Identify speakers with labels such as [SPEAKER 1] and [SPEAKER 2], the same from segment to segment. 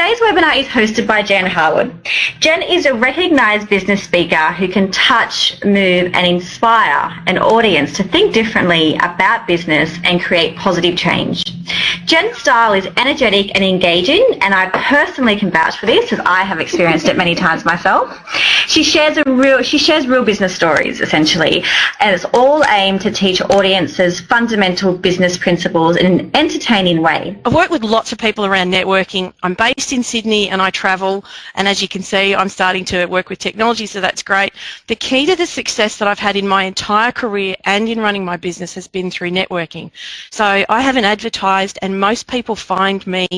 [SPEAKER 1] Today's webinar is hosted by Jen Harwood. Jen is a recognised business speaker who can touch, move and inspire an audience to think differently about business and create positive change. Jen's style is energetic and engaging and I personally can vouch for this as I have experienced it many times myself. She shares a real she shares real business stories essentially and it's all aimed to teach audiences fundamental business principles in an entertaining way.
[SPEAKER 2] I've worked with lots of people around networking. I'm based in Sydney and I travel and as you can see I'm starting to work with technology so that's great. The key to the success that I've had in my entire career and in running my business has been through networking. So I haven't advertised and most people find me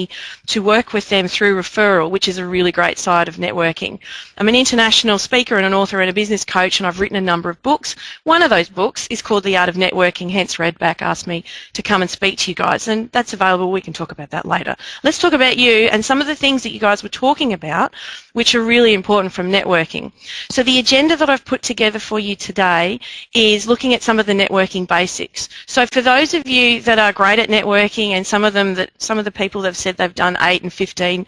[SPEAKER 2] to work with them through referral, which is a really great side of networking. I'm an international speaker and an author and a business coach, and I've written a number of books. One of those books is called The Art of Networking, hence Redback asked me to come and speak to you guys, and that's available. We can talk about that later. Let's talk about you and some of the things that you guys were talking about, which are really important from networking. So the agenda that I've put together for you today is looking at some of the networking basics. So for those of you that are great at networking and some of them that some of the people have said they've done 8 and 15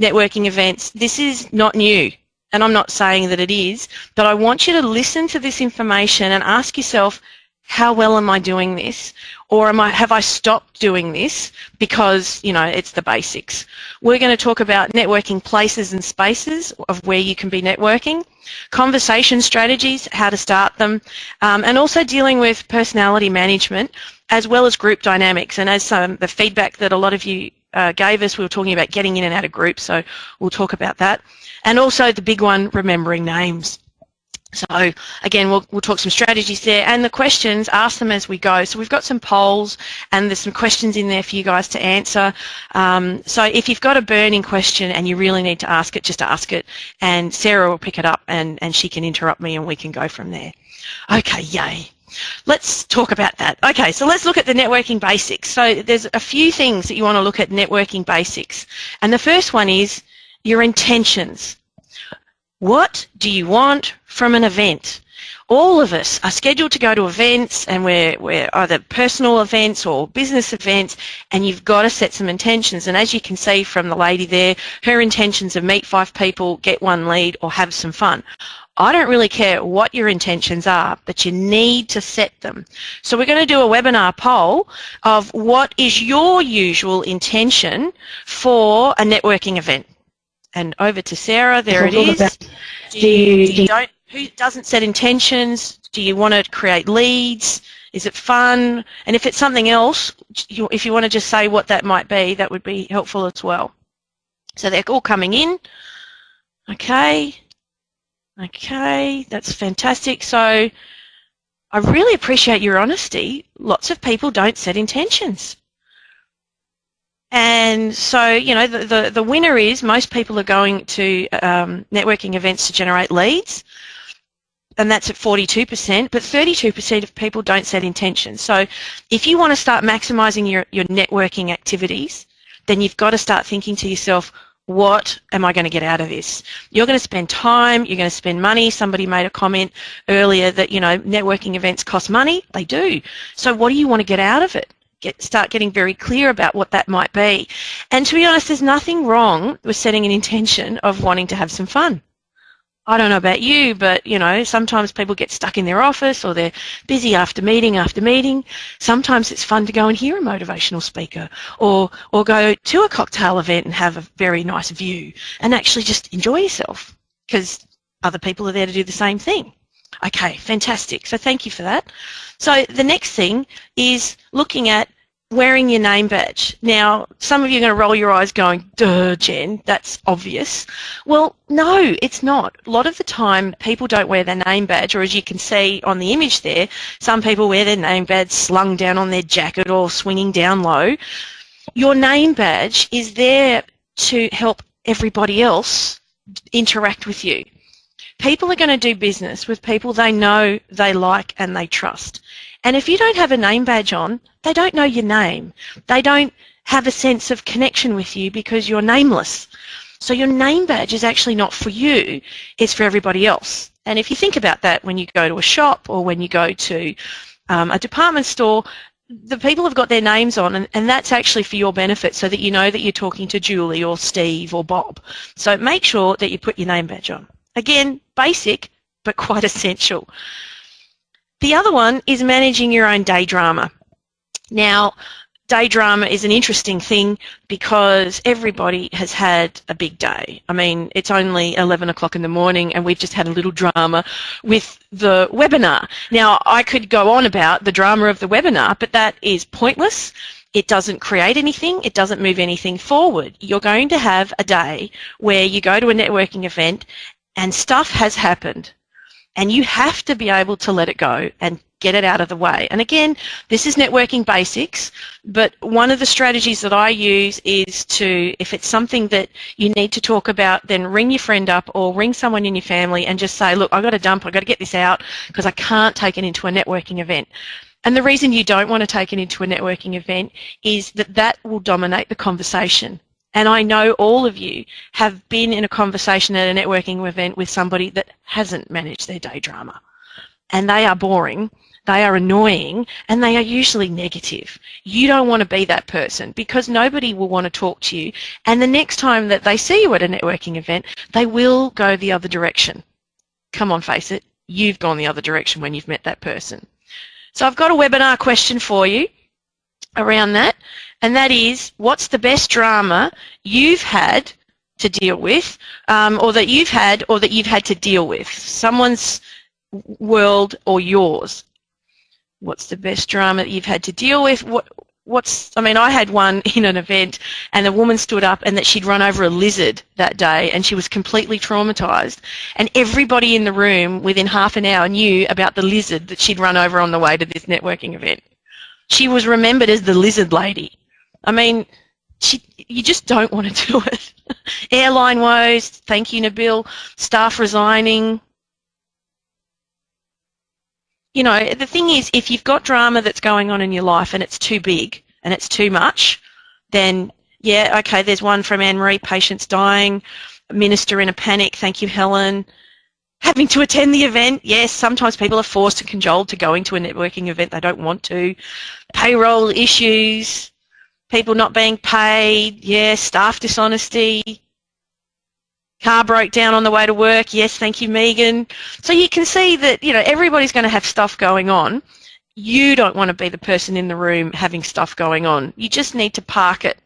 [SPEAKER 2] networking events, this is not new. And I'm not saying that it is, but I want you to listen to this information and ask yourself, how well am I doing this? Or am I, have I stopped doing this because, you know, it's the basics? We're going to talk about networking places and spaces of where you can be networking, conversation strategies, how to start them, um, and also dealing with personality management as well as group dynamics. And as um, the feedback that a lot of you uh, gave us, we were talking about getting in and out of groups, so we'll talk about that. And also the big one, remembering names. So again, we'll, we'll talk some strategies there and the questions, ask them as we go. So we've got some polls and there's some questions in there for you guys to answer. Um, so if you've got a burning question and you really need to ask it, just ask it and Sarah will pick it up and, and she can interrupt me and we can go from there. Okay, yay. Let's talk about that. Okay, so let's look at the networking basics. So there's a few things that you want to look at networking basics. And the first one is your intentions. What do you want from an event? All of us are scheduled to go to events and we're, we're either personal events or business events and you've got to set some intentions. And as you can see from the lady there, her intentions are meet five people, get one lead or have some fun. I don't really care what your intentions are, but you need to set them. So we're going to do a webinar poll of what is your usual intention for a networking event. And over to Sarah, there it is. Do you, do you don't, who doesn't set intentions? Do you want to create leads? Is it fun? And if it's something else, if you want to just say what that might be, that would be helpful as well. So they're all coming in. Okay. Okay, that's fantastic. So I really appreciate your honesty. Lots of people don't set intentions. And so, you know, the, the, the winner is most people are going to um, networking events to generate leads, and that's at 42%, but 32% of people don't set intentions. So if you want to start maximizing your, your networking activities, then you've got to start thinking to yourself, what am I going to get out of this? You're going to spend time, you're going to spend money. Somebody made a comment earlier that, you know, networking events cost money. They do. So what do you want to get out of it? Get, start getting very clear about what that might be. And to be honest, there's nothing wrong with setting an intention of wanting to have some fun. I don't know about you, but you know, sometimes people get stuck in their office or they're busy after meeting after meeting. Sometimes it's fun to go and hear a motivational speaker or or go to a cocktail event and have a very nice view and actually just enjoy yourself because other people are there to do the same thing. Okay, fantastic. So thank you for that. So the next thing is looking at wearing your name badge. Now, some of you are going to roll your eyes going, duh, Jen, that's obvious. Well, no, it's not. A lot of the time, people don't wear their name badge, or as you can see on the image there, some people wear their name badge slung down on their jacket or swinging down low. Your name badge is there to help everybody else interact with you. People are going to do business with people they know, they like, and they trust. And if you don't have a name badge on, they don't know your name. They don't have a sense of connection with you because you're nameless. So your name badge is actually not for you, it's for everybody else. And if you think about that when you go to a shop or when you go to um, a department store, the people have got their names on and, and that's actually for your benefit so that you know that you're talking to Julie or Steve or Bob. So make sure that you put your name badge on. Again, basic, but quite essential. The other one is managing your own day drama. Now, day drama is an interesting thing because everybody has had a big day. I mean, it's only 11 o'clock in the morning and we've just had a little drama with the webinar. Now, I could go on about the drama of the webinar, but that is pointless. It doesn't create anything. It doesn't move anything forward. You're going to have a day where you go to a networking event and stuff has happened and you have to be able to let it go and get it out of the way. And again, this is networking basics, but one of the strategies that I use is to, if it's something that you need to talk about, then ring your friend up or ring someone in your family and just say, look, I've got to dump, I've got to get this out because I can't take it into a networking event. And the reason you don't want to take it into a networking event is that that will dominate the conversation. And I know all of you have been in a conversation at a networking event with somebody that hasn't managed their day drama. And they are boring, they are annoying, and they are usually negative. You don't want to be that person because nobody will want to talk to you. And the next time that they see you at a networking event, they will go the other direction. Come on, face it. You've gone the other direction when you've met that person. So I've got a webinar question for you around that and that is what's the best drama you've had to deal with um, or that you've had or that you've had to deal with? Someone's world or yours. What's the best drama that you've had to deal with? What what's I mean I had one in an event and the woman stood up and that she'd run over a lizard that day and she was completely traumatized. And everybody in the room within half an hour knew about the lizard that she'd run over on the way to this networking event. She was remembered as the lizard lady I mean, she, you just don't want to do it. Airline woes, thank you, Nabil, staff resigning. You know, the thing is, if you've got drama that's going on in your life and it's too big and it's too much, then yeah, okay, there's one from Anne-Marie, patients dying, minister in a panic, thank you, Helen. Having to attend the event, yes, sometimes people are forced and cajoled to going to a networking event they don't want to. Payroll issues, people not being paid, yeah, staff dishonesty, car broke down on the way to work, yes, thank you, Megan. So you can see that, you know, everybody's going to have stuff going on. You don't want to be the person in the room having stuff going on. You just need to park it.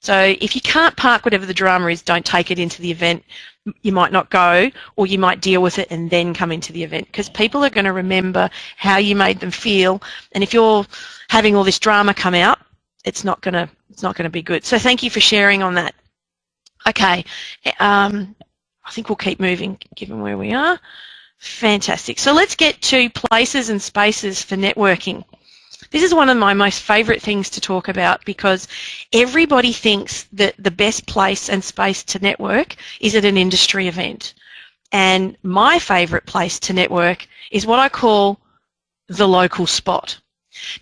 [SPEAKER 2] So if you can't park whatever the drama is, don't take it into the event. You might not go, or you might deal with it and then come into the event because people are going to remember how you made them feel. And if you're having all this drama come out, it's not going to it's not to be good. So thank you for sharing on that. Okay, um, I think we'll keep moving given where we are. Fantastic. So let's get to places and spaces for networking. This is one of my most favourite things to talk about because everybody thinks that the best place and space to network is at an industry event. And my favourite place to network is what I call the local spot.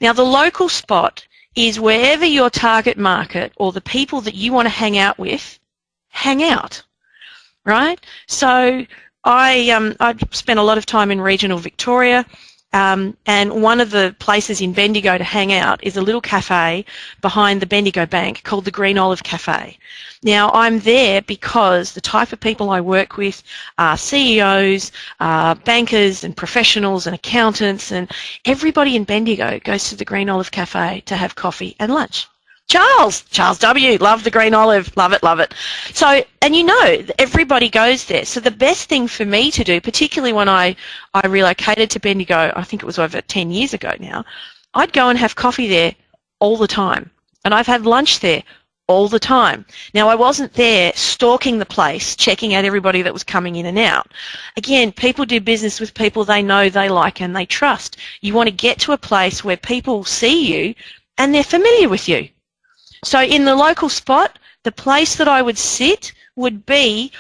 [SPEAKER 2] Now the local spot is wherever your target market or the people that you want to hang out with hang out, right? So I um, I spent a lot of time in regional Victoria. Um, and one of the places in Bendigo to hang out is a little cafe behind the Bendigo Bank called the Green Olive Cafe. Now, I'm there because the type of people I work with are CEOs, uh, bankers and professionals and accountants and everybody in Bendigo goes to the Green Olive Cafe to have coffee and lunch. Charles, Charles W. Love the green olive. Love it, love it. So, and you know, everybody goes there. So the best thing for me to do, particularly when I, I relocated to Bendigo, I think it was over 10 years ago now, I'd go and have coffee there all the time. And I've had lunch there all the time. Now, I wasn't there stalking the place, checking out everybody that was coming in and out. Again, people do business with people they know, they like, and they trust. You want to get to a place where people see you and they're familiar with you. So in the local spot, the place that I would sit would be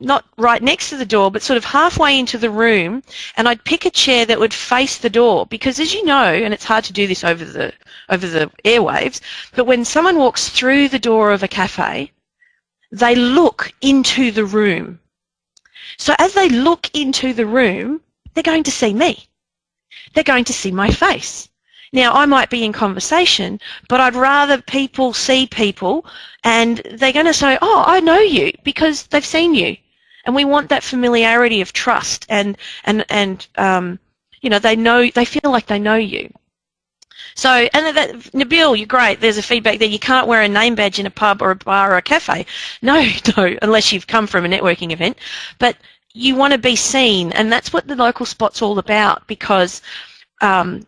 [SPEAKER 2] not right next to the door, but sort of halfway into the room, and I'd pick a chair that would face the door because, as you know, and it's hard to do this over the over the airwaves, but when someone walks through the door of a cafe, they look into the room. So as they look into the room, they're going to see me. They're going to see my face. Now, I might be in conversation, but I'd rather people see people and they're going to say, oh, I know you because they've seen you. And we want that familiarity of trust and, and, and um, you know, they know, they feel like they know you. So, and that, Nabil, you're great. There's a feedback there. You can't wear a name badge in a pub or a bar or a cafe. No, no, unless you've come from a networking event. But you want to be seen, and that's what the local spot's all about because um,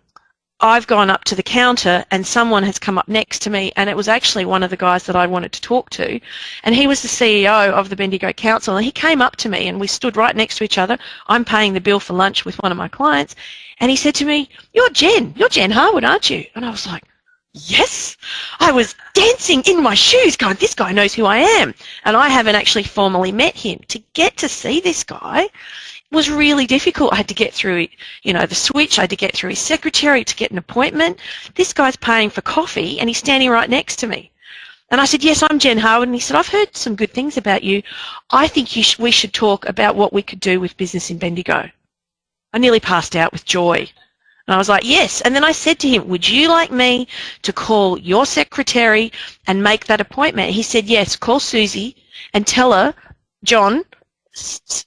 [SPEAKER 2] I've gone up to the counter and someone has come up next to me and it was actually one of the guys that I wanted to talk to and he was the CEO of the Bendigo Council and he came up to me and we stood right next to each other. I'm paying the bill for lunch with one of my clients and he said to me, you're Jen, you're Jen Harwood, aren't you? And I was like, yes. I was dancing in my shoes going, this guy knows who I am. And I haven't actually formally met him. To get to see this guy was really difficult. I had to get through, you know, the switch. I had to get through his secretary to get an appointment. This guy's paying for coffee and he's standing right next to me. And I said, yes, I'm Jen Harwood. And he said, I've heard some good things about you. I think you sh we should talk about what we could do with business in Bendigo. I nearly passed out with joy. And I was like, yes. And then I said to him, would you like me to call your secretary and make that appointment? He said, yes, call Susie and tell her, John,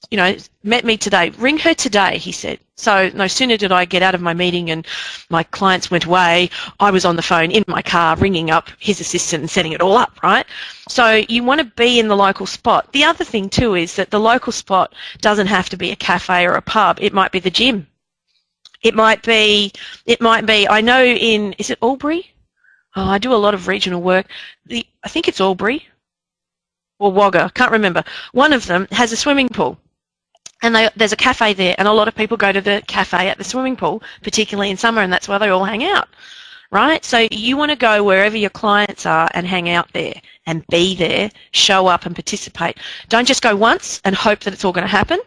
[SPEAKER 2] you know, met me today. Ring her today, he said. So no sooner did I get out of my meeting and my clients went away, I was on the phone in my car ringing up his assistant and setting it all up, right? So you want to be in the local spot. The other thing too is that the local spot doesn't have to be a cafe or a pub. It might be the gym. It might be, it might be, I know in, is it Albury? Oh, I do a lot of regional work. The, I think it's Albury or Wagga, can't remember. One of them has a swimming pool. And they, there's a cafe there, and a lot of people go to the cafe at the swimming pool, particularly in summer, and that's where they all hang out, right? So you want to go wherever your clients are and hang out there and be there, show up and participate. Don't just go once and hope that it's all going to happen.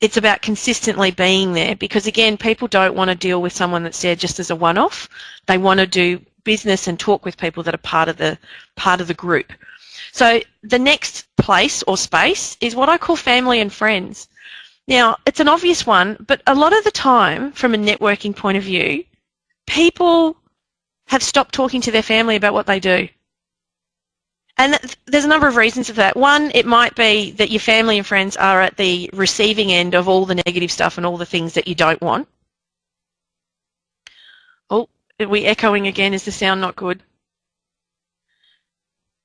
[SPEAKER 2] It's about consistently being there because, again, people don't want to deal with someone that's there just as a one-off. They want to do business and talk with people that are part of the part of the group. So the next place or space is what I call family and friends. Now, it's an obvious one, but a lot of the time, from a networking point of view, people have stopped talking to their family about what they do. And there's a number of reasons for that. One, it might be that your family and friends are at the receiving end of all the negative stuff and all the things that you don't want. Oh, are we echoing again? Is the sound not good?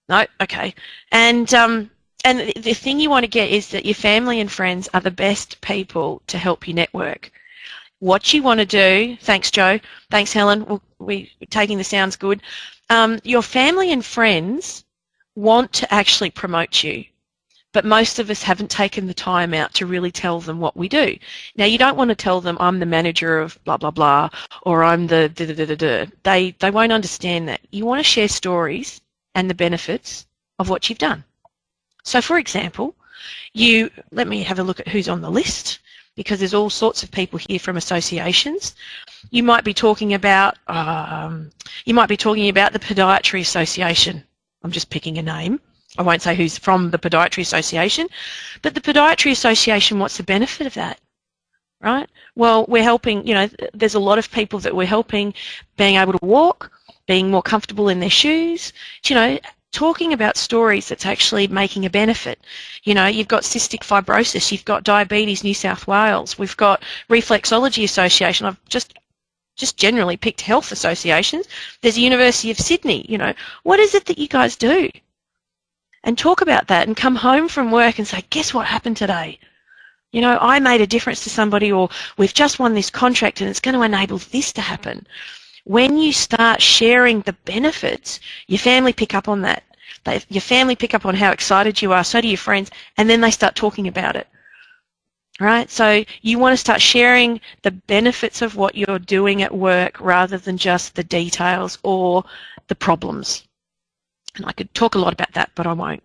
[SPEAKER 2] No, okay. And um, and the thing you want to get is that your family and friends are the best people to help you network. What you want to do, thanks Joe, thanks Helen, We're taking the sounds good. Um, your family and friends want to actually promote you, but most of us haven't taken the time out to really tell them what we do. Now you don't want to tell them I'm the manager of blah blah blah or I'm the da da da da da. They they won't understand that. You want to share stories and the benefits of what you've done. So for example, you, let me have a look at who's on the list because there's all sorts of people here from associations. You might be talking about, um, you might be talking about the Podiatry Association. I'm just picking a name. I won't say who's from the Podiatry Association, but the Podiatry Association, what's the benefit of that? Right? Well, we're helping, you know, there's a lot of people that we're helping being able to walk, being more comfortable in their shoes, you know, talking about stories that's actually making a benefit. You know, you've got cystic fibrosis, you've got Diabetes New South Wales, we've got Reflexology Association. I've just just generally picked health associations. There's the University of Sydney, you know. What is it that you guys do? And talk about that and come home from work and say, guess what happened today? You know, I made a difference to somebody or we've just won this contract and it's going to enable this to happen when you start sharing the benefits, your family pick up on that. They, your family pick up on how excited you are, so do your friends, and then they start talking about it. Right? So you want to start sharing the benefits of what you're doing at work rather than just the details or the problems. And I could talk a lot about that, but I won't.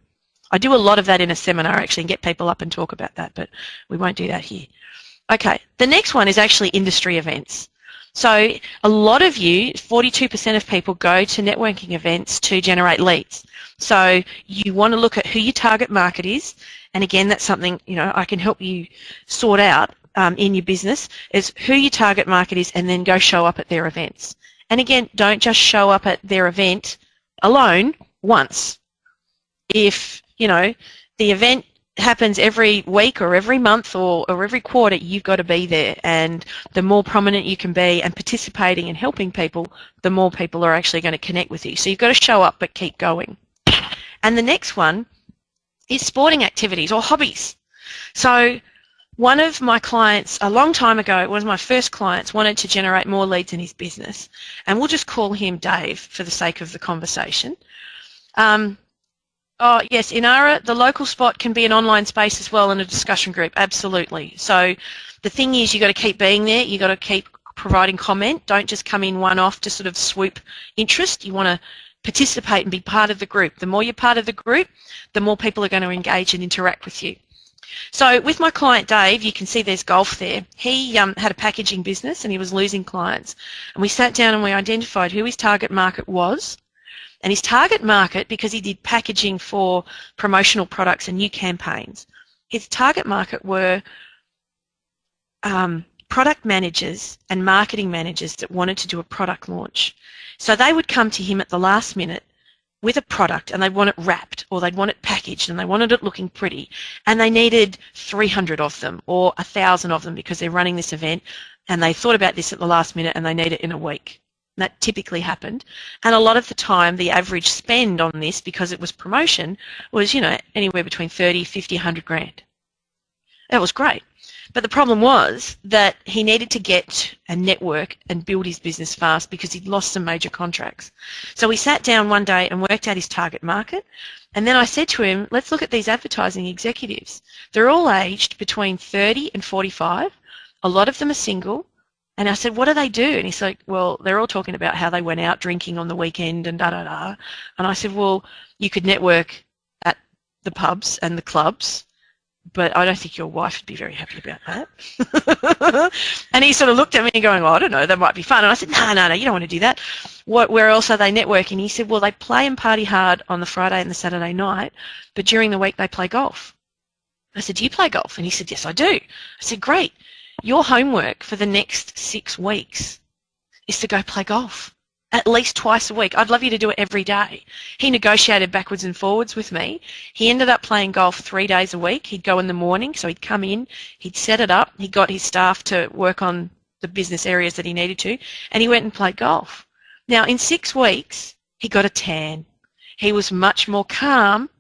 [SPEAKER 2] I do a lot of that in a seminar actually and get people up and talk about that, but we won't do that here. Okay, the next one is actually industry events. So a lot of you, 42% of people go to networking events to generate leads. So you want to look at who your target market is. And again, that's something, you know, I can help you sort out um, in your business is who your target market is and then go show up at their events. And again, don't just show up at their event alone once. If, you know, the event happens every week or every month or, or every quarter, you've got to be there. And the more prominent you can be and participating and helping people, the more people are actually going to connect with you. So you've got to show up but keep going. And the next one is sporting activities or hobbies. So one of my clients a long time ago, one of my first clients, wanted to generate more leads in his business. And we'll just call him Dave for the sake of the conversation. Um, oh, yes, Inara, the local spot can be an online space as well and a discussion group, absolutely. So the thing is you've got to keep being there, you've got to keep providing comment. Don't just come in one off to sort of swoop interest. You want to participate and be part of the group. The more you're part of the group, the more people are going to engage and interact with you. So with my client Dave, you can see there's golf there. He um, had a packaging business and he was losing clients. And we sat down and we identified who his target market was. And his target market, because he did packaging for promotional products and new campaigns, his target market were um, product managers and marketing managers that wanted to do a product launch. So they would come to him at the last minute with a product and they'd want it wrapped or they'd want it packaged and they wanted it looking pretty and they needed 300 of them or 1,000 of them because they're running this event and they thought about this at the last minute and they need it in a week. That typically happened. And a lot of the time, the average spend on this, because it was promotion, was, you know, anywhere between 30, 50, 100 grand. That was great. But the problem was that he needed to get a network and build his business fast because he'd lost some major contracts. So he sat down one day and worked out his target market. And then I said to him, let's look at these advertising executives. They're all aged between 30 and 45. A lot of them are single. And I said, what do they do? And he's like, well, they're all talking about how they went out drinking on the weekend and da da da. And I said, well, you could network at the pubs and the clubs but I don't think your wife would be very happy about that. and he sort of looked at me going, well, I don't know, that might be fun. And I said, no, no, no, you don't want to do that. What, where else are they networking? He said, well, they play and party hard on the Friday and the Saturday night, but during the week they play golf. I said, do you play golf? And he said, yes, I do. I said, great. Your homework for the next six weeks is to go play golf at least twice a week. I'd love you to do it every day. He negotiated backwards and forwards with me. He ended up playing golf three days a week. He'd go in the morning, so he'd come in, he'd set it up, he got his staff to work on the business areas that he needed to, and he went and played golf. Now, in six weeks, he got a tan. He was much more calm,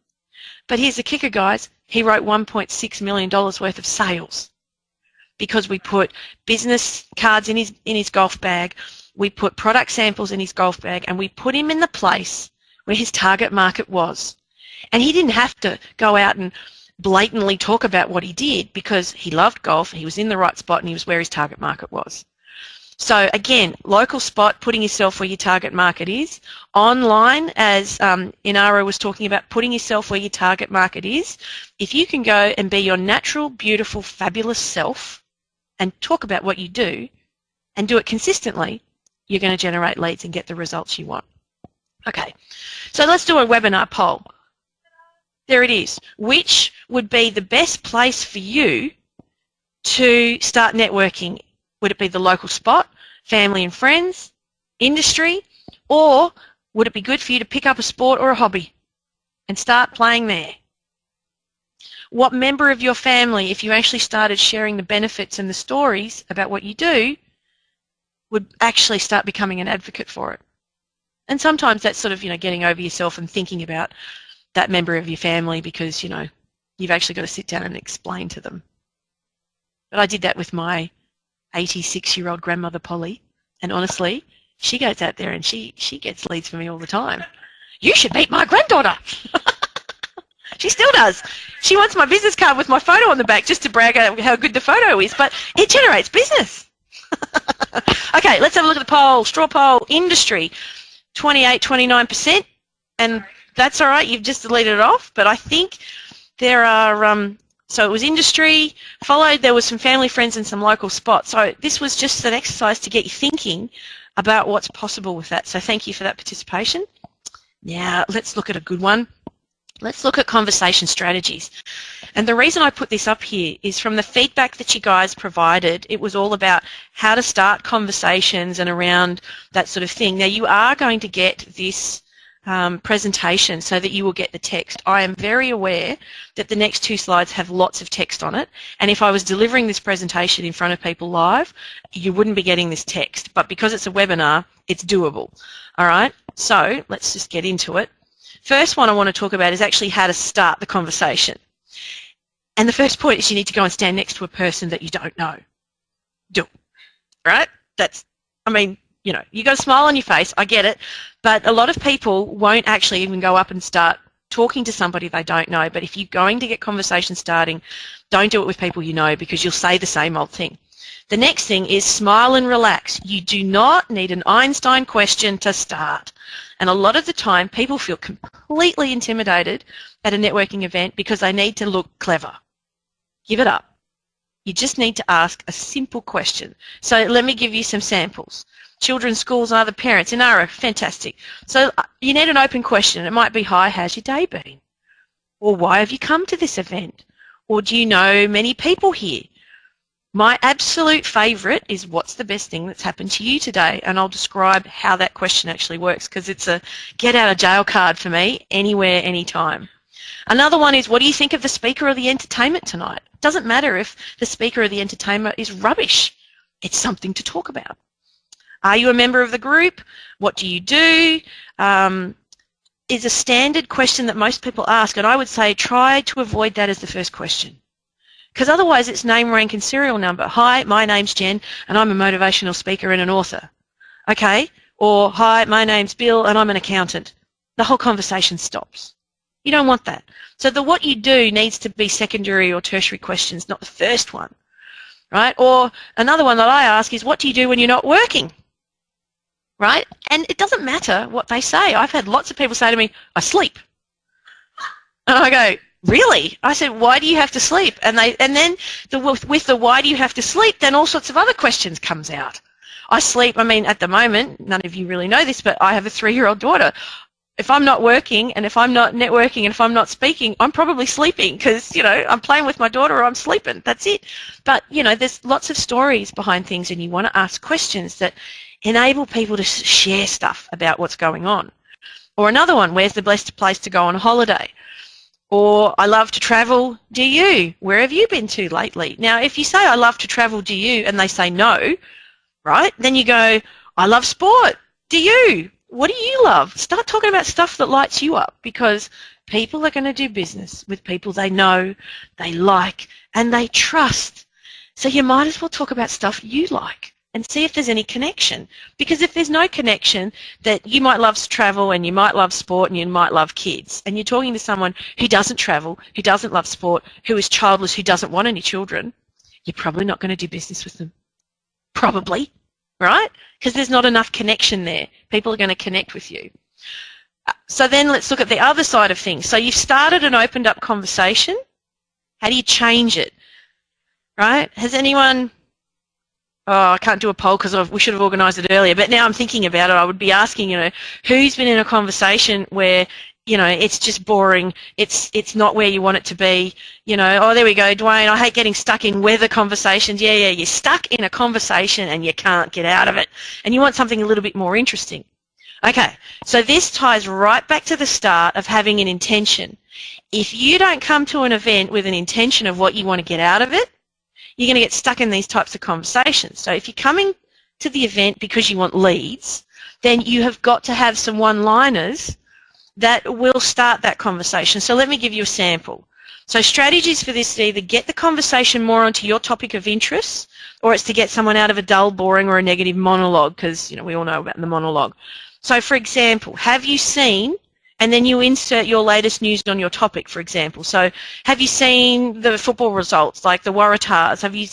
[SPEAKER 2] but here's the kicker, guys. He wrote $1.6 million worth of sales because we put business cards in his, in his golf bag we put product samples in his golf bag and we put him in the place where his target market was. And he didn't have to go out and blatantly talk about what he did because he loved golf, he was in the right spot and he was where his target market was. So again, local spot, putting yourself where your target market is. Online, as um, Inara was talking about, putting yourself where your target market is. If you can go and be your natural, beautiful, fabulous self and talk about what you do and do it consistently, you're going to generate leads and get the results you want. Okay, so let's do a webinar poll. There it is. Which would be the best place for you to start networking? Would it be the local spot, family and friends, industry, or would it be good for you to pick up a sport or a hobby and start playing there? What member of your family, if you actually started sharing the benefits and the stories about what you do, would actually start becoming an advocate for it. And sometimes that's sort of, you know, getting over yourself and thinking about that member of your family because, you know, you've actually got to sit down and explain to them. But I did that with my 86-year-old grandmother, Polly, and honestly, she goes out there and she, she gets leads for me all the time. You should meet my granddaughter. she still does. She wants my business card with my photo on the back just to brag about how good the photo is, but it generates business. okay, let's have a look at the poll. Straw poll, industry, 28, 29%. And that's all right, you've just deleted it off. But I think there are, um, so it was industry, followed there was some family, friends, and some local spots. So this was just an exercise to get you thinking about what's possible with that. So thank you for that participation. Now, let's look at a good one. Let's look at conversation strategies. And the reason I put this up here is from the feedback that you guys provided, it was all about how to start conversations and around that sort of thing. Now you are going to get this um, presentation so that you will get the text. I am very aware that the next two slides have lots of text on it and if I was delivering this presentation in front of people live you wouldn't be getting this text but because it's a webinar it's doable. Alright so let's just get into it. First one I want to talk about is actually how to start the conversation. And the first point is you need to go and stand next to a person that you don't know. Do. Right? That's, I mean, you know, you got a smile on your face, I get it, but a lot of people won't actually even go up and start talking to somebody they don't know. But if you're going to get conversation starting, don't do it with people you know because you'll say the same old thing. The next thing is smile and relax. You do not need an Einstein question to start. And a lot of the time, people feel completely intimidated at a networking event because they need to look clever. Give it up. You just need to ask a simple question. So let me give you some samples children's schools and other parents Inara, fantastic. So uh, you need an open question. It might be, hi, how's your day been? Or why have you come to this event? Or do you know many people here? My absolute favourite is what's the best thing that's happened to you today? And I'll describe how that question actually works because it's a get out of jail card for me, anywhere, anytime. Another one is what do you think of the speaker or the entertainment tonight? It doesn't matter if the speaker or the entertainment is rubbish. It's something to talk about. Are you a member of the group? What do you do? Um, is a standard question that most people ask, and I would say try to avoid that as the first question. Because otherwise it's name, rank, and serial number. Hi, my name's Jen, and I'm a motivational speaker and an author. Okay? Or, hi, my name's Bill, and I'm an accountant. The whole conversation stops. You don't want that. So the what you do needs to be secondary or tertiary questions, not the first one. Right? Or another one that I ask is, what do you do when you're not working? right? And it doesn't matter what they say. I've had lots of people say to me, I sleep. And I go, really? I said, why do you have to sleep? And they, and then the, with, the why do you have to sleep, then all sorts of other questions comes out. I sleep, I mean, at the moment, none of you really know this, but I have a three-year-old daughter. If I'm not working and if I'm not networking and if I'm not speaking, I'm probably sleeping because, you know, I'm playing with my daughter or I'm sleeping. That's it. But, you know, there's lots of stories behind things and you want to ask questions that enable people to share stuff about what's going on. Or another one, where's the best place to go on holiday? Or I love to travel, do you? Where have you been to lately? Now, if you say I love to travel, do you? And they say no, right? Then you go, I love sport, do you? What do you love? Start talking about stuff that lights you up because people are going to do business with people they know, they like, and they trust. So you might as well talk about stuff you like and see if there's any connection. Because if there's no connection, that you might love travel and you might love sport and you might love kids, and you're talking to someone who doesn't travel, who doesn't love sport, who is childless, who doesn't want any children, you're probably not going to do business with them. Probably, right? Because there's not enough connection there. People are going to connect with you. Uh, so then let's look at the other side of things. So you've started and opened up conversation. How do you change it? Right? Has anyone oh, I can't do a poll because we should have organised it earlier. But now I'm thinking about it. I would be asking, you know, who's been in a conversation where you know it's just boring. It's it's not where you want it to be. You know, oh there we go, Dwayne. I hate getting stuck in weather conversations. Yeah, yeah, you're stuck in a conversation and you can't get out of it, and you want something a little bit more interesting. Okay, so this ties right back to the start of having an intention. If you don't come to an event with an intention of what you want to get out of it, you're going to get stuck in these types of conversations. So if you're coming to the event because you want leads, then you have got to have some one-liners that will start that conversation. So let me give you a sample. So strategies for this either get the conversation more onto your topic of interest or it's to get someone out of a dull, boring or a negative monologue because you know we all know about the monologue. So for example, have you seen and then you insert your latest news on your topic, for example. So have you seen the football results, like the Waratahs? Have you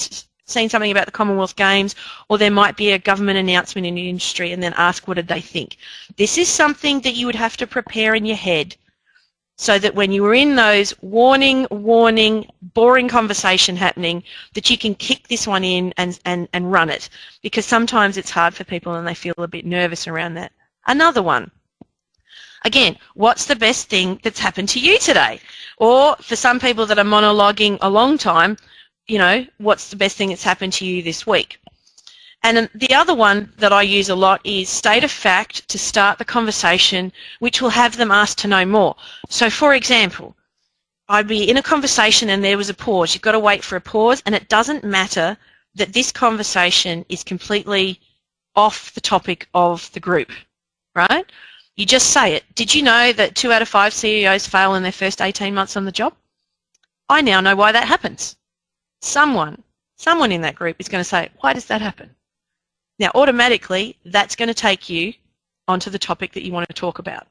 [SPEAKER 2] seen something about the Commonwealth Games? Or there might be a government announcement in the industry and then ask what did they think. This is something that you would have to prepare in your head so that when you were in those warning, warning, boring conversation happening, that you can kick this one in and, and, and run it. Because sometimes it's hard for people and they feel a bit nervous around that. Another one Again, what's the best thing that's happened to you today? Or for some people that are monologuing a long time, you know, what's the best thing that's happened to you this week? And the other one that I use a lot is state of fact to start the conversation, which will have them ask to know more. So for example, I'd be in a conversation and there was a pause. You've got to wait for a pause and it doesn't matter that this conversation is completely off the topic of the group, right? You just say it. Did you know that two out of five CEOs fail in their first 18 months on the job? I now know why that happens. Someone, someone in that group is going to say, why does that happen? Now, automatically, that's going to take you onto the topic that you want to talk about,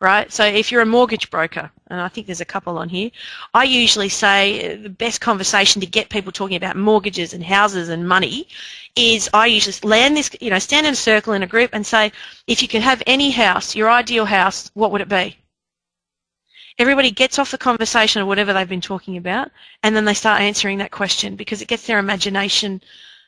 [SPEAKER 2] right? So if you're a mortgage broker, and I think there's a couple on here, I usually say the best conversation to get people talking about mortgages and houses and money is I usually land this, you know, stand in a circle in a group and say, if you could have any house, your ideal house, what would it be? Everybody gets off the conversation or whatever they've been talking about, and then they start answering that question because it gets their imagination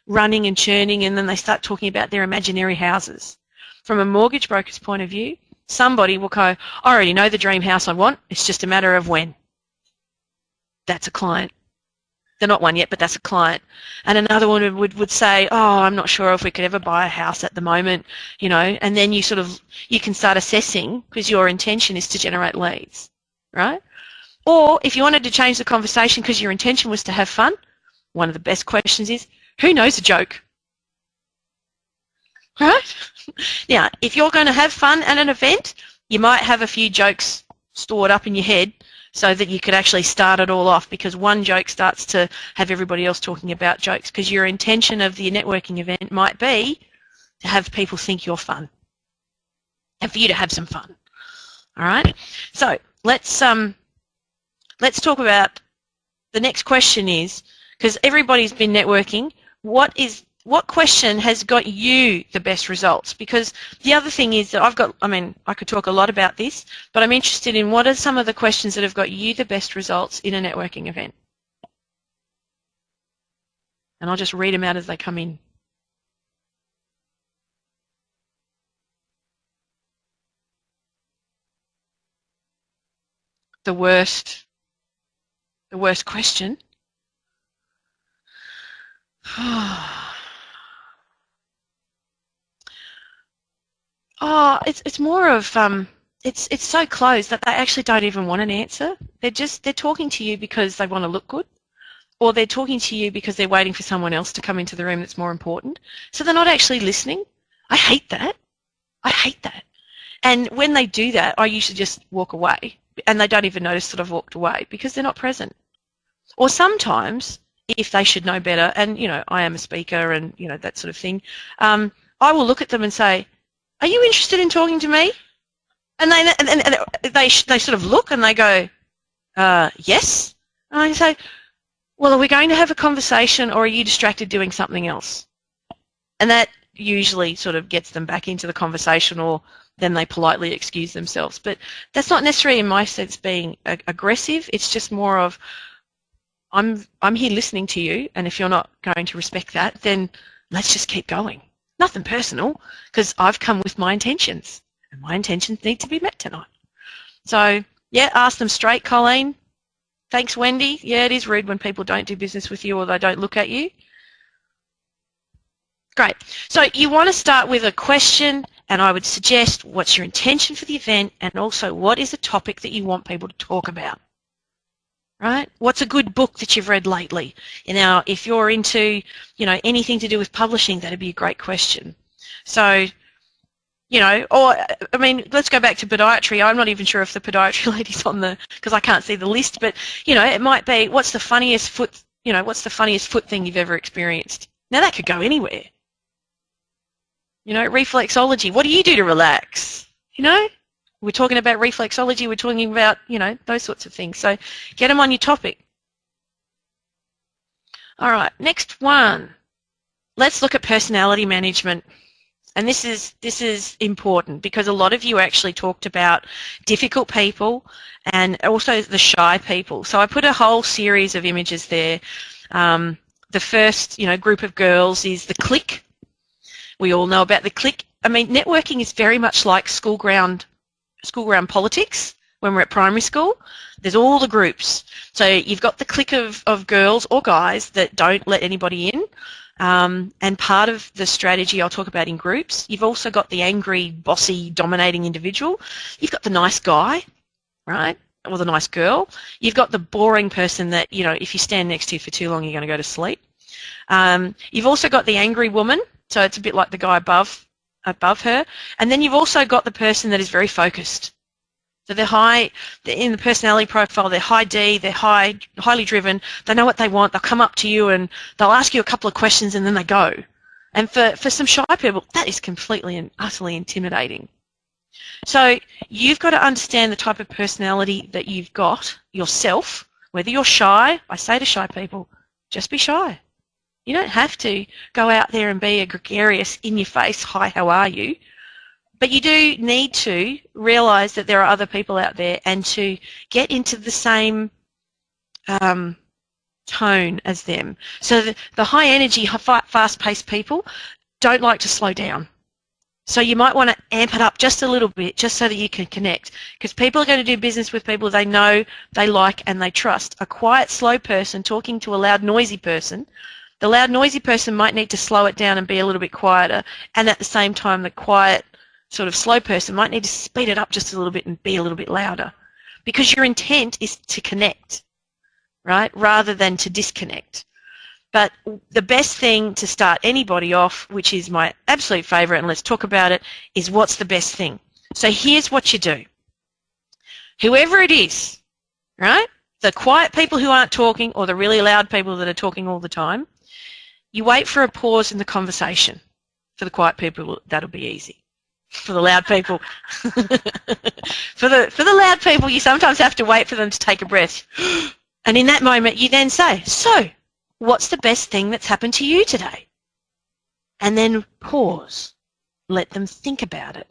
[SPEAKER 2] running and churning and then they start talking about their imaginary houses. From a mortgage broker's point of view, somebody will go, I already know the dream house I want, it's just a matter of when. That's a client. They're not one yet, but that's a client. And another one would, would say, oh, I'm not sure if we could ever buy a house at the moment, you know, and then you sort of, you can start assessing because your intention is to generate leads, right? Or if you wanted to change the conversation because your intention was to have fun, one of the best questions is, who knows a joke? Right? Now, if you're going to have fun at an event, you might have a few jokes stored up in your head so that you could actually start it all off because one joke starts to have everybody else talking about jokes because your intention of the networking event might be to have people think you're fun and for you to have some fun. All right? So let's um, let's talk about the next question is because everybody's been networking what is what question has got you the best results? Because the other thing is that I've got, I mean, I could talk a lot about this, but I'm interested in what are some of the questions that have got you the best results in a networking event? And I'll just read them out as they come in. The worst, the worst question oh, it's it's more of um, it's it's so close that they actually don't even want an answer. They're just they're talking to you because they want to look good, or they're talking to you because they're waiting for someone else to come into the room that's more important. So they're not actually listening. I hate that. I hate that. And when they do that, I usually just walk away, and they don't even notice that I've walked away because they're not present. Or sometimes if they should know better, and you know, I am a speaker and you know that sort of thing, um, I will look at them and say, "Are you interested in talking to me?" And they and, and they they sort of look and they go, uh, "Yes." And I say, "Well, are we going to have a conversation, or are you distracted doing something else?" And that usually sort of gets them back into the conversation, or then they politely excuse themselves. But that's not necessarily, in my sense, being aggressive. It's just more of I'm I'm here listening to you, and if you're not going to respect that, then let's just keep going. Nothing personal, because I've come with my intentions, and my intentions need to be met tonight. So yeah, ask them straight, Colleen. Thanks, Wendy. Yeah, it is rude when people don't do business with you or they don't look at you. Great. So you want to start with a question, and I would suggest what's your intention for the event, and also what is the topic that you want people to talk about right? What's a good book that you've read lately? You know, if you're into, you know, anything to do with publishing, that'd be a great question. So, you know, or, I mean, let's go back to podiatry. I'm not even sure if the podiatry lady's on the, because I can't see the list, but, you know, it might be, what's the funniest foot, you know, what's the funniest foot thing you've ever experienced? Now that could go anywhere. You know, reflexology. What do you do to relax? You know? We're talking about reflexology, we're talking about, you know, those sorts of things. So get them on your topic. All right, next one. Let's look at personality management. And this is this is important because a lot of you actually talked about difficult people and also the shy people. So I put a whole series of images there. Um, the first, you know, group of girls is the clique. We all know about the clique. I mean, networking is very much like school ground school ground politics when we're at primary school. There's all the groups. So you've got the clique of, of girls or guys that don't let anybody in. Um, and part of the strategy I'll talk about in groups, you've also got the angry, bossy, dominating individual. You've got the nice guy, right? Or the nice girl. You've got the boring person that, you know, if you stand next to for too long, you're going to go to sleep. Um, you've also got the angry woman, so it's a bit like the guy above above her. And then you've also got the person that is very focused. So they're high they're in the personality profile. They're high D. They're high, highly driven. They know what they want. They'll come up to you and they'll ask you a couple of questions and then they go. And for, for some shy people, that is completely and utterly intimidating. So you've got to understand the type of personality that you've got yourself. Whether you're shy, I say to shy people, just be shy. You don't have to go out there and be a gregarious, in your face, hi, how are you? But you do need to realise that there are other people out there and to get into the same um, tone as them. So the, the high energy, fast paced people don't like to slow down. So you might want to amp it up just a little bit just so that you can connect. Because people are going to do business with people they know, they like and they trust. A quiet, slow person talking to a loud, noisy person, the loud, noisy person might need to slow it down and be a little bit quieter. And at the same time, the quiet, sort of slow person might need to speed it up just a little bit and be a little bit louder because your intent is to connect, right, rather than to disconnect. But the best thing to start anybody off, which is my absolute favourite, and let's talk about it, is what's the best thing. So here's what you do. Whoever it is, right, the quiet people who aren't talking or the really loud people that are talking all the time, you wait for a pause in the conversation. For the quiet people, that'll be easy for the loud people. for the for the loud people, you sometimes have to wait for them to take a breath. And in that moment, you then say, "So, what's the best thing that's happened to you today?" And then pause. Let them think about it.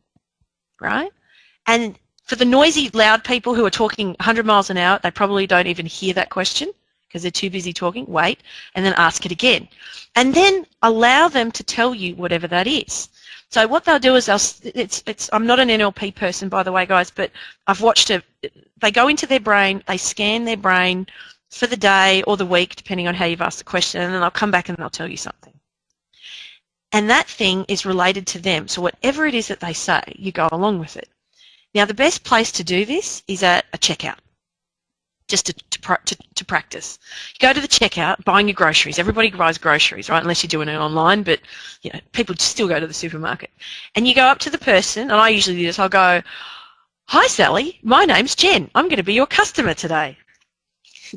[SPEAKER 2] Right? And for the noisy, loud people who are talking 100 miles an hour, they probably don't even hear that question because they're too busy talking. Wait, and then ask it again. And then allow them to tell you whatever that is. So what they'll do is they'll, it's, it's, I'm not an NLP person, by the way, guys, but I've watched it. They go into their brain, they scan their brain for the day or the week, depending on how you've asked the question, and then they'll come back and they'll tell you something. And that thing is related to them. So whatever it is that they say, you go along with it. Now, the best place to do this is at a checkout just to, to, to, to, practice. You go to the checkout, buying your groceries. Everybody buys groceries, right? Unless you're doing it online, but you know, people still go to the supermarket. And you go up to the person, and I usually do this. I'll go, "Hi, Sally. My name's Jen. I'm going to be your customer today."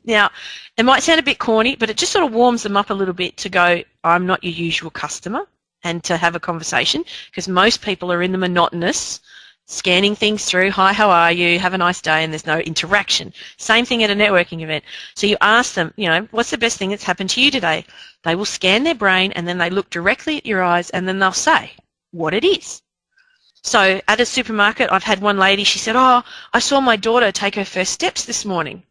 [SPEAKER 2] Now, it might sound a bit corny, but it just sort of warms them up a little bit to go, "I'm not your usual customer," and to have a conversation because most people are in the monotonous scanning things through, hi, how are you, have a nice day, and there's no interaction. Same thing at a networking event. So you ask them, you know, what's the best thing that's happened to you today? They will scan their brain and then they look directly at your eyes and then they'll say what it is. So at a supermarket, I've had one lady, she said, oh, I saw my daughter take her first steps this morning.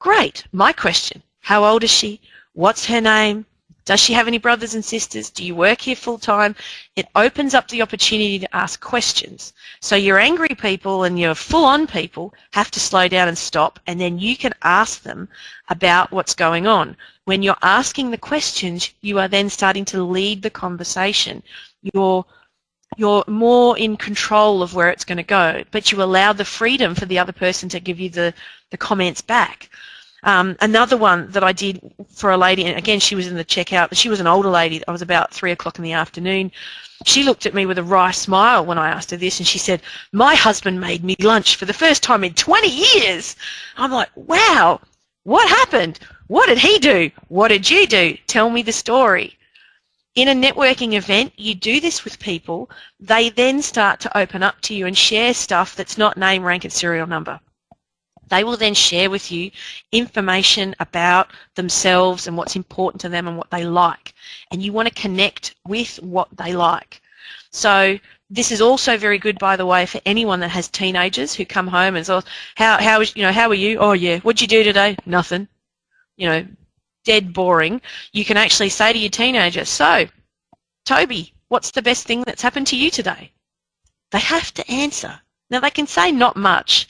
[SPEAKER 2] Great. My question, how old is she? What's her name? Does she have any brothers and sisters? Do you work here full time? It opens up the opportunity to ask questions. So your angry people and your full on people have to slow down and stop and then you can ask them about what's going on. When you're asking the questions, you are then starting to lead the conversation. You're you're more in control of where it's going to go, but you allow the freedom for the other person to give you the, the comments back. Um, another one that I did for a lady, and again she was in the checkout, she was an older lady. I was about three o'clock in the afternoon. She looked at me with a wry smile when I asked her this, and she said, "My husband made me lunch for the first time in 20 years." I'm like, "Wow, what happened? What did he do? What did you do? Tell me the story." In a networking event, you do this with people. They then start to open up to you and share stuff that's not name, rank, and serial number. They will then share with you information about themselves and what's important to them and what they like. And you want to connect with what they like. So this is also very good, by the way, for anyone that has teenagers who come home and say, "How how is you know how are you? Oh yeah, what'd you do today? Nothing. You know, dead boring." You can actually say to your teenager, "So, Toby, what's the best thing that's happened to you today?" They have to answer Now they can say not much,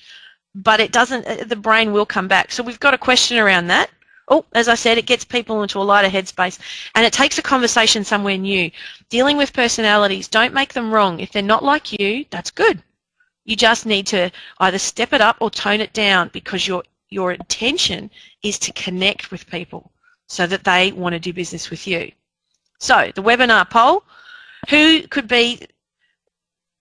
[SPEAKER 2] but it doesn't, uh, the brain will come back. So we've got a question around that. Oh, as I said, it gets people into a lighter headspace and it takes a conversation somewhere new. Dealing with personalities, don't make them wrong. If they're not like you, that's good. You just need to either step it up or tone it down because your, your intention is to connect with people so that they want to do business with you. So, the webinar poll, who could be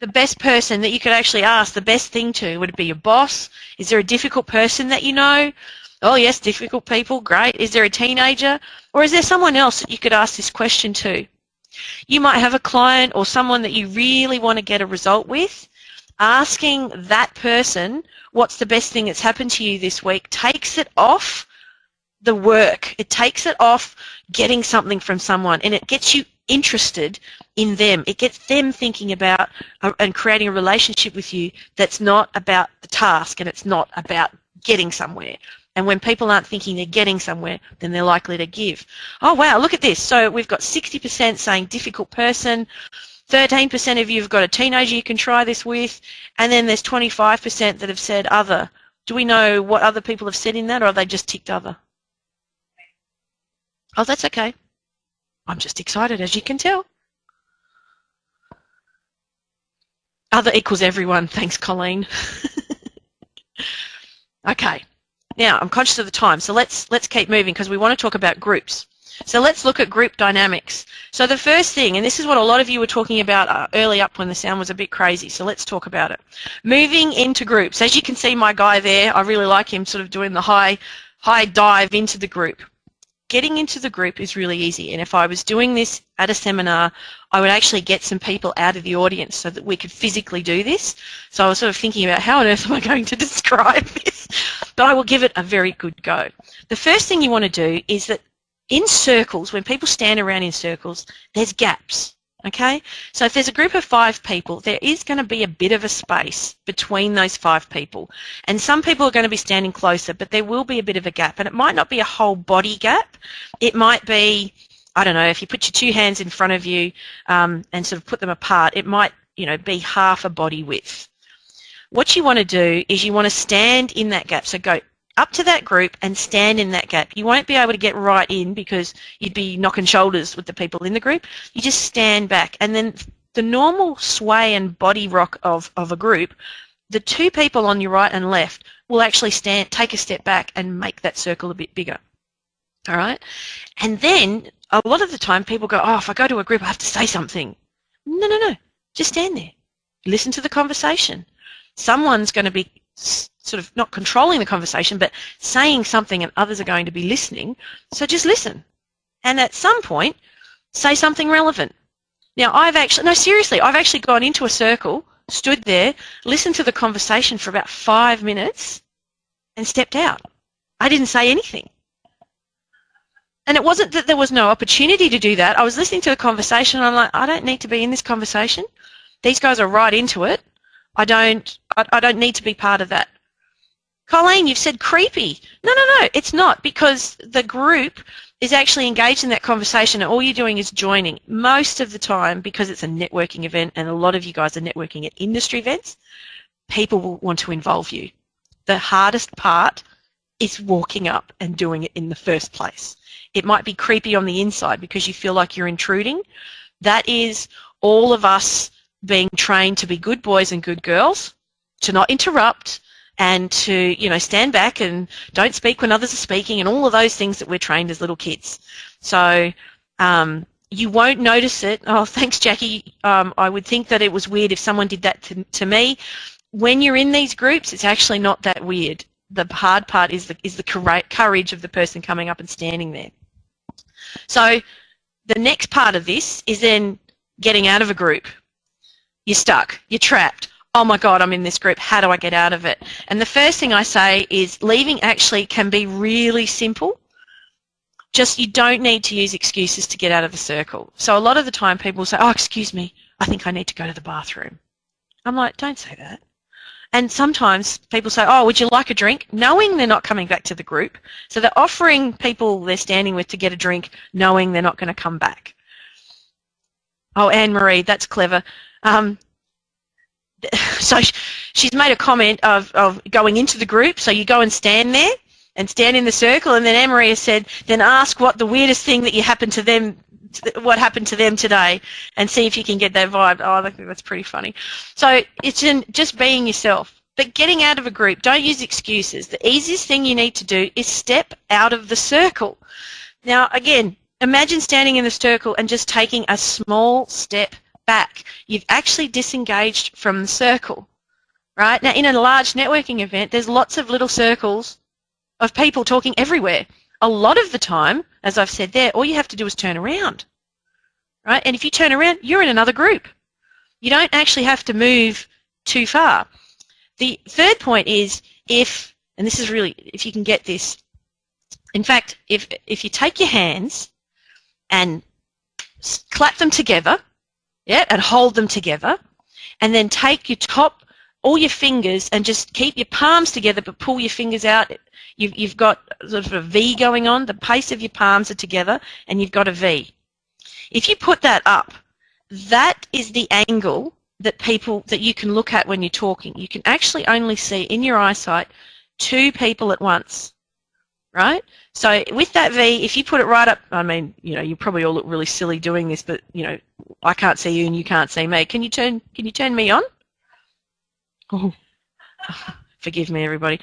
[SPEAKER 2] the best person that you could actually ask the best thing to? Would it be your boss? Is there a difficult person that you know? Oh yes, difficult people, great. Is there a teenager? Or is there someone else that you could ask this question to? You might have a client or someone that you really want to get a result with. Asking that person what's the best thing that's happened to you this week takes it off the work. It takes it off getting something from someone and it gets you interested in them. It gets them thinking about and creating a relationship with you that's not about the task and it's not about getting somewhere. And when people aren't thinking they're getting somewhere, then they're likely to give. Oh wow, look at this. So we've got 60% saying difficult person, 13% of you have got a teenager you can try this with, and then there's 25% that have said other. Do we know what other people have said in that, or are they just ticked other? Oh, that's okay. I'm just excited, as you can tell. Other equals everyone. Thanks, Colleen. okay. Now, I'm conscious of the time, so let's let's keep moving because we want to talk about groups. So let's look at group dynamics. So the first thing, and this is what a lot of you were talking about uh, early up when the sound was a bit crazy, so let's talk about it. Moving into groups. As you can see my guy there, I really like him sort of doing the high, high dive into the group getting into the group is really easy. And if I was doing this at a seminar, I would actually get some people out of the audience so that we could physically do this. So I was sort of thinking about how on earth am I going to describe this? But I will give it a very good go. The first thing you want to do is that in circles, when people stand around in circles, there's gaps. Okay, so if there's a group of five people, there is going to be a bit of a space between those five people. And some people are going to be standing closer, but there will be a bit of a gap. And it might not be a whole body gap. It might be, I don't know, if you put your two hands in front of you um, and sort of put them apart, it might, you know, be half a body width. What you want to do is you want to stand in that gap. So go up to that group and stand in that gap. You won't be able to get right in because you'd be knocking shoulders with the people in the group. You just stand back and then the normal sway and body rock of, of a group, the two people on your right and left will actually stand, take a step back and make that circle a bit bigger. All right? And then a lot of the time people go, oh, if I go to a group, I have to say something. No, no, no. Just stand there. Listen to the conversation. Someone's going to be sort of not controlling the conversation, but saying something and others are going to be listening. So just listen. And at some point, say something relevant. Now, I've actually, no, seriously, I've actually gone into a circle, stood there, listened to the conversation for about five minutes, and stepped out. I didn't say anything. And it wasn't that there was no opportunity to do that. I was listening to the conversation and I'm like, I don't need to be in this conversation. These guys are right into it. I don't, I, I don't need to be part of that. Colleen, you've said creepy. No, no, no, it's not because the group is actually engaged in that conversation and all you're doing is joining. Most of the time, because it's a networking event and a lot of you guys are networking at industry events, people will want to involve you. The hardest part is walking up and doing it in the first place. It might be creepy on the inside because you feel like you're intruding. That is all of us being trained to be good boys and good girls, to not interrupt, and to you know stand back and don't speak when others are speaking and all of those things that we're trained as little kids. So um, you won't notice it. Oh, thanks, Jackie. Um, I would think that it was weird if someone did that to, to me. When you're in these groups, it's actually not that weird. The hard part is the is the courage of the person coming up and standing there. So the next part of this is then getting out of a group. You're stuck. You're trapped oh my God, I'm in this group, how do I get out of it? And the first thing I say is leaving actually can be really simple. Just you don't need to use excuses to get out of the circle. So a lot of the time people say, oh, excuse me, I think I need to go to the bathroom. I'm like, don't say that. And sometimes people say, oh, would you like a drink? Knowing they're not coming back to the group. So they're offering people they're standing with to get a drink, knowing they're not going to come back. Oh, Anne-Marie, that's clever. Um, so she's made a comment of, of going into the group, so you go and stand there and stand in the circle, and then Anne-Marie has said, then ask what the weirdest thing that you happened to them, what happened to them today, and see if you can get that vibe. Oh, I think that's pretty funny. So it's in just being yourself. But getting out of a group, don't use excuses. The easiest thing you need to do is step out of the circle. Now, again, imagine standing in the circle and just taking a small step back. You've actually disengaged from the circle, right? Now, in a large networking event, there's lots of little circles of people talking everywhere. A lot of the time, as I've said there, all you have to do is turn around, right? And if you turn around, you're in another group. You don't actually have to move too far. The third point is if, and this is really, if you can get this, in fact, if, if you take your hands and clap them together, yeah, and hold them together, and then take your top, all your fingers, and just keep your palms together, but pull your fingers out. You've, you've got sort of a V going on. The pace of your palms are together, and you've got a V. If you put that up, that is the angle that people that you can look at when you're talking. You can actually only see in your eyesight two people at once, right? So with that V, if you put it right up, I mean, you know, you probably all look really silly doing this, but you know, I can't see you and you can't see me. Can you turn? Can you turn me on? Oh, forgive me, everybody.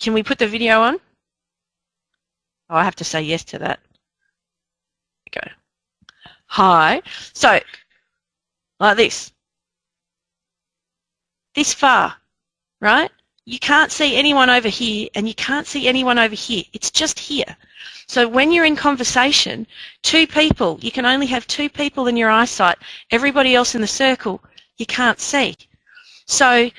[SPEAKER 2] Can we put the video on? Oh, I have to say yes to that. Okay. Hi. So, like this this far, right? You can't see anyone over here and you can't see anyone over here. It's just here. So when you're in conversation, two people, you can only have two people in your eyesight. Everybody else in the circle, you can't see. So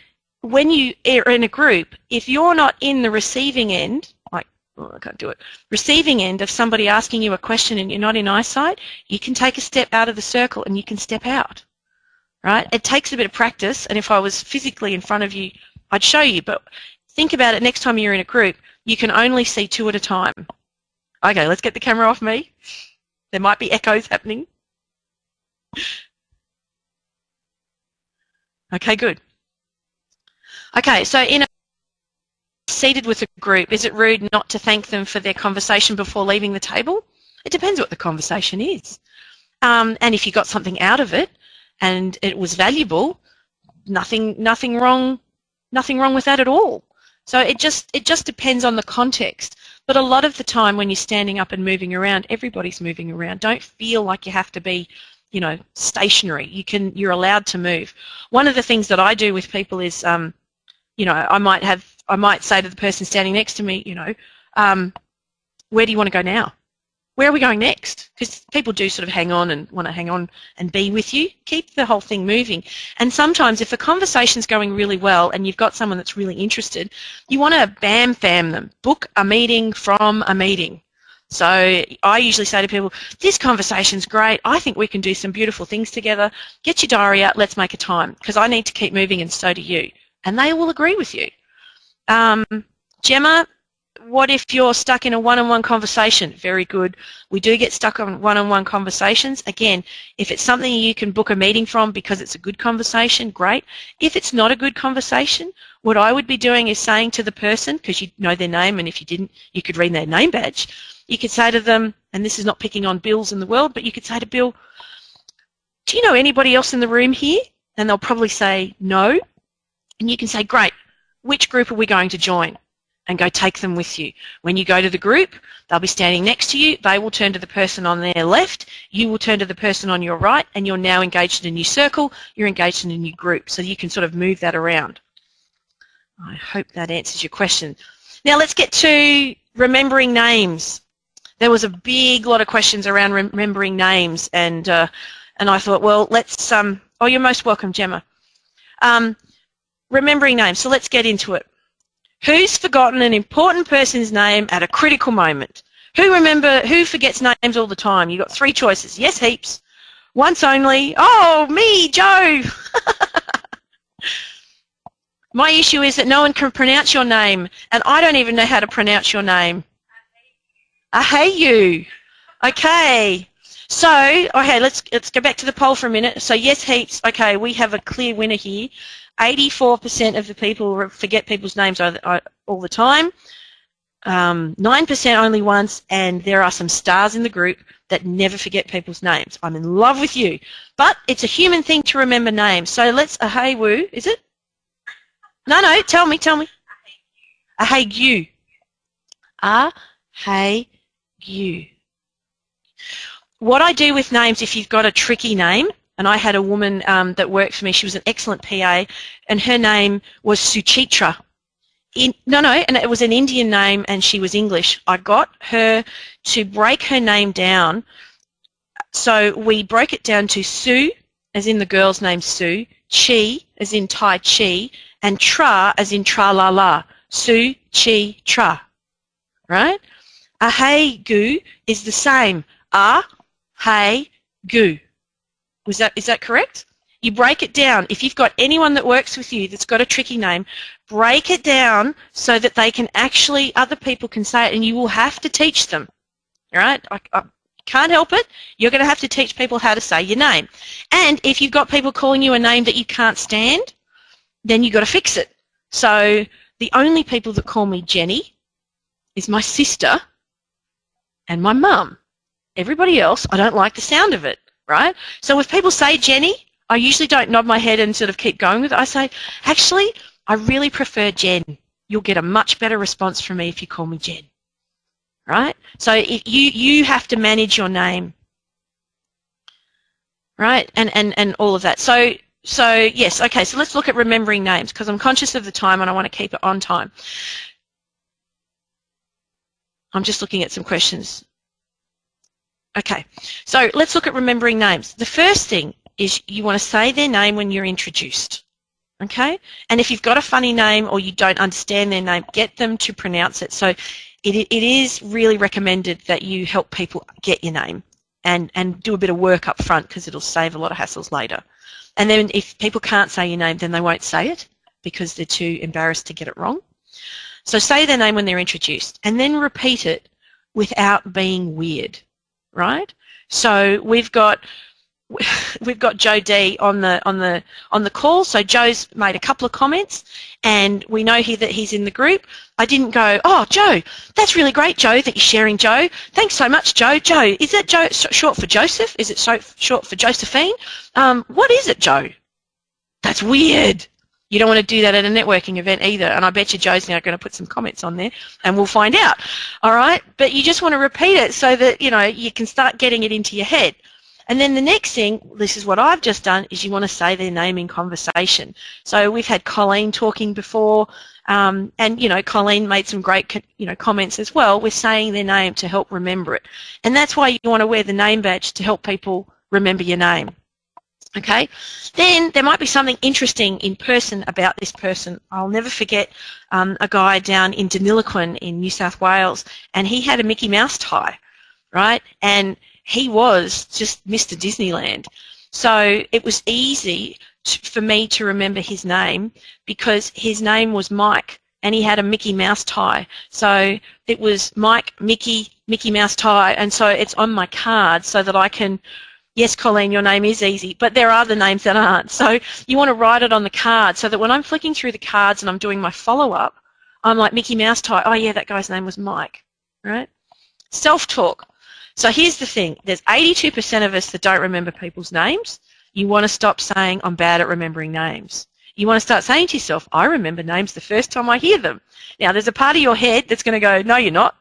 [SPEAKER 2] when you are in a group, if you're not in the receiving end, like, oh, I can't do it, receiving end of somebody asking you a question and you're not in eyesight, you can take a step out of the circle and you can step out right? It takes a bit of practice, and if I was physically in front of you, I'd show you, but think about it next time you're in a group, you can only see two at a time. Okay, let's get the camera off me. There might be echoes happening. Okay, good. Okay, so in a seated with a group, is it rude not to thank them for their conversation before leaving the table? It depends what the conversation is. Um, and if you got something out of it, and it was valuable, nothing nothing wrong nothing wrong with that at all. So it just it just depends on the context. But a lot of the time when you're standing up and moving around, everybody's moving around. Don't feel like you have to be, you know, stationary. You can you're allowed to move. One of the things that I do with people is um, you know, I might have I might say to the person standing next to me, you know, um, where do you want to go now? Where are we going next? Because people do sort of hang on and want to hang on and be with you. Keep the whole thing moving. And sometimes if a conversation's going really well and you've got someone that's really interested, you want to BAMFAM them. Book a meeting from a meeting. So I usually say to people, this conversation's great. I think we can do some beautiful things together. Get your diary out. Let's make a time because I need to keep moving and so do you. And they will agree with you. Um, Gemma, what if you're stuck in a one-on-one conversation? Very good. We do get stuck on one-on-one conversations. Again, if it's something you can book a meeting from because it's a good conversation, great. If it's not a good conversation, what I would be doing is saying to the person, because you know their name, and if you didn't, you could read their name badge. You could say to them, and this is not picking on Bills in the world, but you could say to Bill, do you know anybody else in the room here? And they'll probably say no. And you can say, great, which group are we going to join? And go take them with you. When you go to the group, they'll be standing next to you. They will turn to the person on their left. You will turn to the person on your right, and you're now engaged in a new circle. You're engaged in a new group, so you can sort of move that around. I hope that answers your question. Now let's get to remembering names. There was a big lot of questions around remembering names, and uh, and I thought, well, let's. Um, oh, you're most welcome, Gemma. Um, remembering names. So let's get into it. Who's forgotten an important person's name at a critical moment? Who remember who forgets names all the time? You've got three choices. Yes, heaps. Once only. Oh, me, Joe. My issue is that no one can pronounce your name, and I don't even know how to pronounce your name. I hate you. Okay. So, okay, let's let's go back to the poll for a minute. So yes, heaps. Okay, we have a clear winner here. 84% of the people forget people's names all the time. 9% um, only once, and there are some stars in the group that never forget people's names. I'm in love with you. But it's a human thing to remember names. So let's, a hey woo, is it? No, no, tell me, tell me. A hey you. A hey you. What I do with names, if you've got a tricky name, and I had a woman um, that worked for me, she was an excellent PA, and her name was Suchitra. In, no, no, and it was an Indian name and she was English. I got her to break her name down. So we broke it down to Sue, as in the girl's name Sue, Chi, as in Tai Chi, and Tra, as in Tra La La. Sue, Chi, Tra. Right? A hey gu is the same. A, hey, gu. Was that, is that correct? You break it down. If you've got anyone that works with you that's got a tricky name, break it down so that they can actually, other people can say it, and you will have to teach them. All right? I, I can't help it. You're going to have to teach people how to say your name. And if you've got people calling you a name that you can't stand, then you've got to fix it. So the only people that call me Jenny is my sister and my mum. Everybody else, I don't like the sound of it, right? So if people say Jenny, I usually don't nod my head and sort of keep going with it. I say, actually, I really prefer Jen. You'll get a much better response from me if you call me Jen. Right? So you, you have to manage your name. Right? And, and, and all of that. So, so yes, okay, so let's look at remembering names because I'm conscious of the time and I want to keep it on time. I'm just looking at some questions. Okay, so let's look at remembering names. The first thing is you want to say their name when you're introduced. Okay? And if you've got a funny name or you don't understand their name, get them to pronounce it. So it, it is really recommended that you help people get your name and, and do a bit of work up front because it'll save a lot of hassles later. And then if people can't say your name, then they won't say it because they're too embarrassed to get it wrong. So say their name when they're introduced and then repeat it without being weird, right? So we've got we've got Joe D on the on the on the call. So Joe's made a couple of comments, and we know here that he's in the group. I didn't go, oh Joe, that's really great, Joe, that you're sharing, Joe. Thanks so much, Joe. Joe, is that Joe short for Joseph? Is it so short for Josephine? Um, what is it, Joe? That's weird. You don't want to do that at a networking event either. And I bet you Joe's now going to put some comments on there and we'll find out. All right. But you just want to repeat it so that, you know, you can start getting it into your head. And then the next thing, this is what I've just done, is you want to say their name in conversation. So we've had Colleen talking before, um, and you know Colleen made some great you know comments as well. We're saying their name to help remember it, and that's why you want to wear the name badge to help people remember your name. Okay, then there might be something interesting in person about this person. I'll never forget um, a guy down in Deniliquin in New South Wales, and he had a Mickey Mouse tie, right? And he was just Mr. Disneyland. So it was easy to, for me to remember his name because his name was Mike and he had a Mickey Mouse tie. So it was Mike, Mickey, Mickey Mouse tie, and so it's on my card so that I can. Yes, Colleen, your name is easy, but there are the names that aren't. So you want to write it on the card so that when I'm flicking through the cards and I'm doing my follow-up, I'm like Mickey Mouse type, Oh yeah, that guy's name was Mike, right? Self-talk. So here's the thing. There's 82% of us that don't remember people's names. You want to stop saying, I'm bad at remembering names. You want to start saying to yourself, I remember names the first time I hear them. Now, there's a part of your head that's going to go, no, you're not.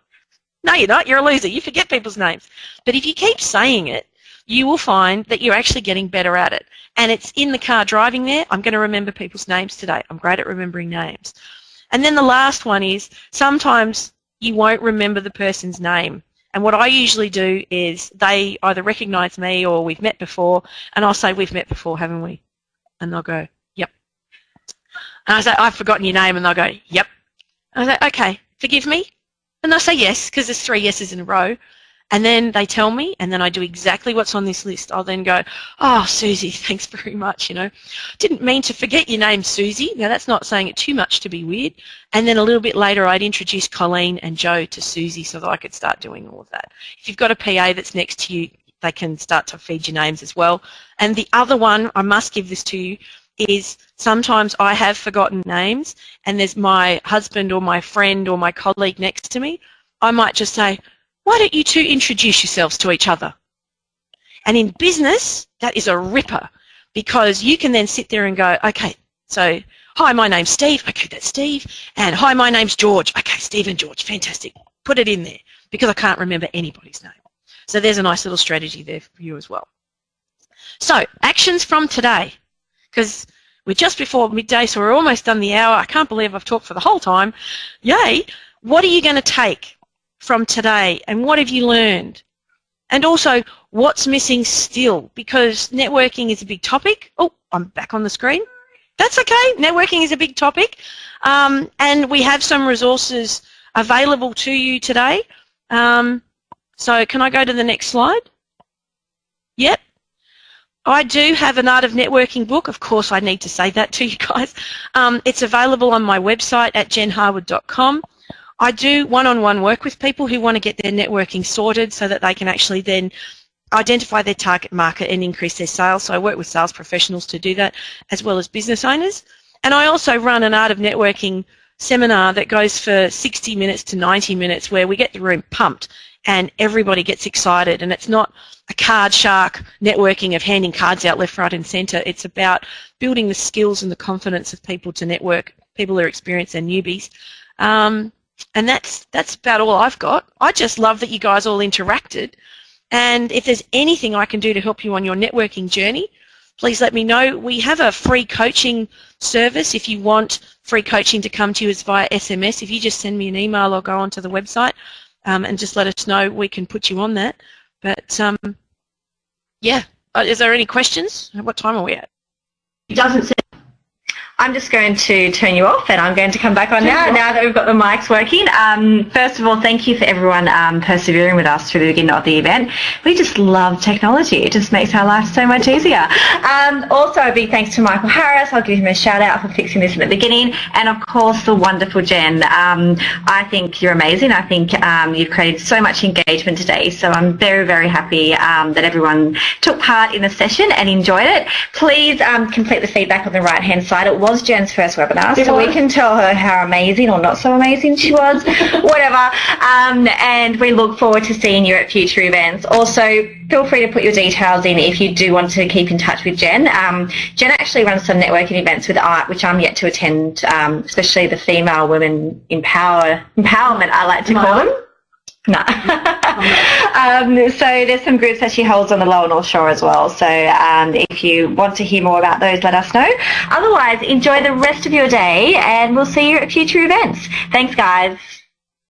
[SPEAKER 2] No, you're not. You're a loser. You forget people's names. But if you keep saying it, you will find that you're actually getting better at it. And it's in the car driving there. I'm going to remember people's names today. I'm great at remembering names. And then the last one is sometimes you won't remember the person's name. And what I usually do is they either recognise me or we've met before, and I'll say, we've met before, haven't we? And they'll go, yep. And I say, I've forgotten your name, and they'll go, yep. And I say, okay, forgive me? And they'll say yes, because there's three yeses in a row. And then they tell me, and then I do exactly what's on this list. I'll then go, oh, Susie, thanks very much, you know. Didn't mean to forget your name, Susie. Now, that's not saying it too much to be weird. And then a little bit later, I'd introduce Colleen and Joe to Susie so that I could start doing all of that. If you've got a PA that's next to you, they can start to feed you names as well. And the other one, I must give this to you, is sometimes I have forgotten names and there's my husband or my friend or my colleague next to me. I might just say, why don't you two introduce yourselves to each other? And in business, that is a ripper because you can then sit there and go, okay, so hi, my name's Steve. Okay, that's Steve. And hi, my name's George. Okay, Steve and George. Fantastic. Put it in there because I can't remember anybody's name. So there's a nice little strategy there for you as well. So actions from today, because we're just before midday, so we're almost done the hour. I can't believe I've talked for the whole time. Yay! What are you going to take from today, and what have you learned? And also, what's missing still? Because networking is a big topic. Oh, I'm back on the screen. That's okay. Networking is a big topic. Um, and we have some resources available to you today. Um, so can I go to the next slide? Yep. I do have an Art of Networking book. Of course, I need to say that to you guys. Um, it's available on my website at jenharwood.com. I do one-on-one -on -one work with people who want to get their networking sorted so that they can actually then identify their target market and increase their sales. So I work with sales professionals to do that as well as business owners. And I also run an Art of Networking seminar that goes for 60 minutes to 90 minutes where we get the room pumped and everybody gets excited and it's not a card shark networking of handing cards out left, right and centre. It's about building the skills and the confidence of people to network, people who are experienced and newbies. Um, and that's that's about all I've got. I just love that you guys all interacted. And if there's anything I can do to help you on your networking journey, please let me know. We have a free coaching service. If you want free coaching to come to you, it's via SMS. If you just send me an email or go onto the website um, and just let us know, we can put you on that. But um, yeah, uh, is there any questions? What time are we at?
[SPEAKER 1] It doesn't I'm just going to turn you off and I'm going to come back on now, now that we've got the mics working. Um, first of all, thank you for everyone um, persevering with us through the beginning of the event. We just love technology. It just makes our life so much easier. Um, also, a big thanks to Michael Harris. I'll give him a shout out for fixing this in the beginning. And of course, the wonderful Jen. Um, I think you're amazing. I think um, you've created so much engagement today. So I'm very, very happy um, that everyone took part in the session and enjoyed it. Please complete the feedback on the right hand side. It was Jen's first webinar, it so was. we can tell her how amazing or not so amazing she was, whatever. Um, and we look forward to seeing you at future events. Also, feel free to put your details in if you do want to keep in touch with Jen. Um, Jen actually runs some networking events with ART, which I'm yet to attend, um, especially the female women empower empowerment, I like to call them. Um, so there's some groups that she holds on the Lower North Shore as well. So um, if you want to hear more about those, let us know. Otherwise, enjoy the rest of your day and we'll see you at future events. Thanks, guys.